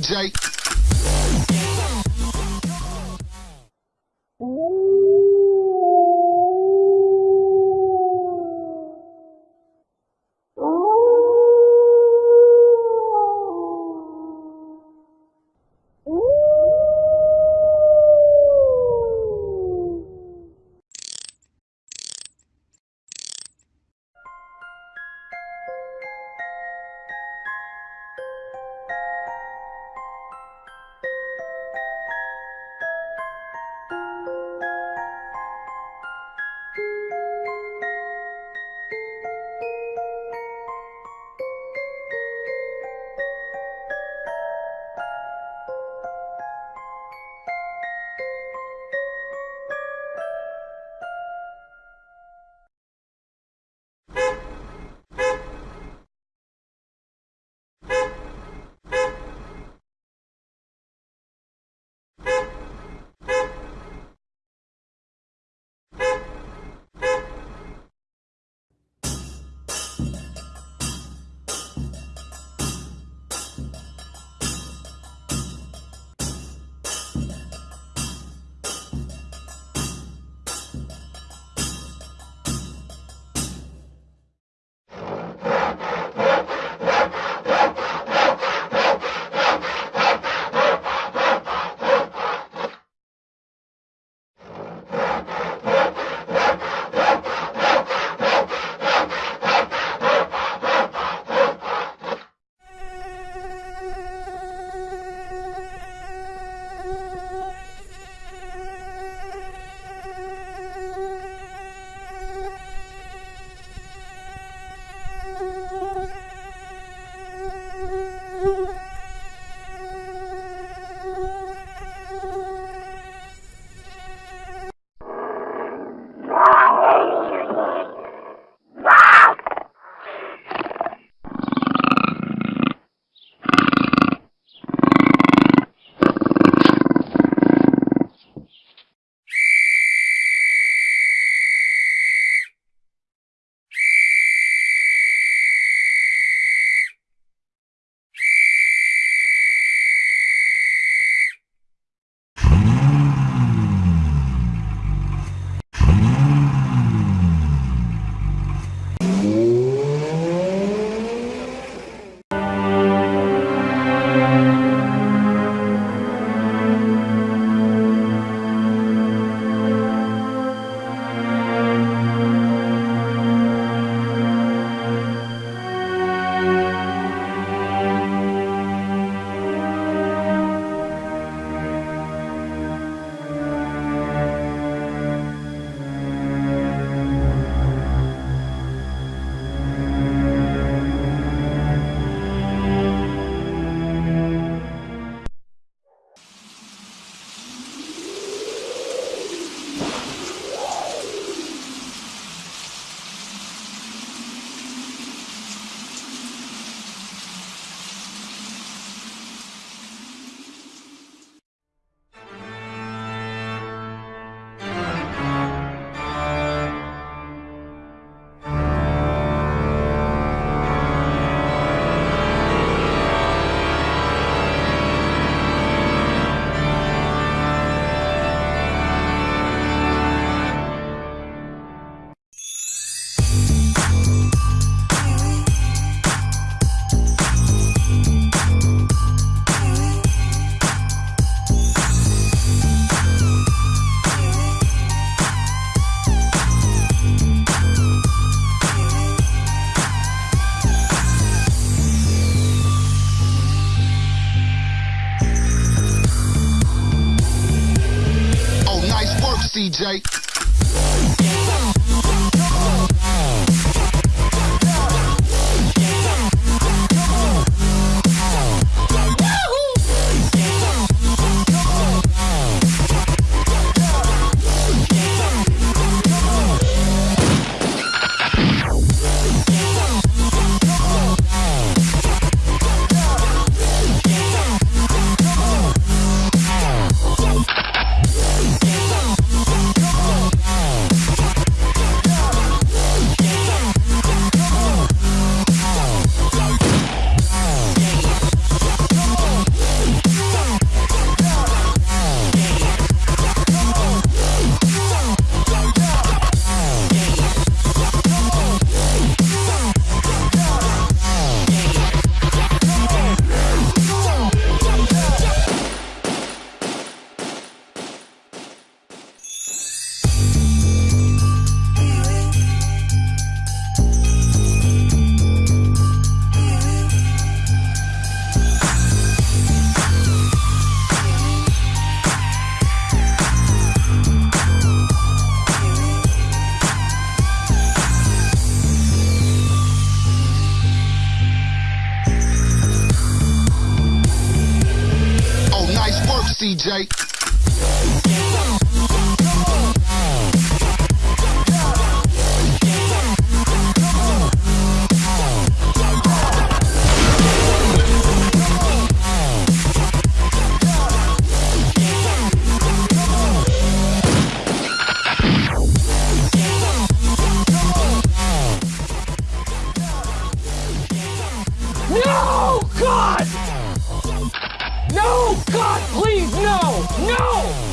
CJ. Work, CJ. No! God! No! God, please, no! No! No!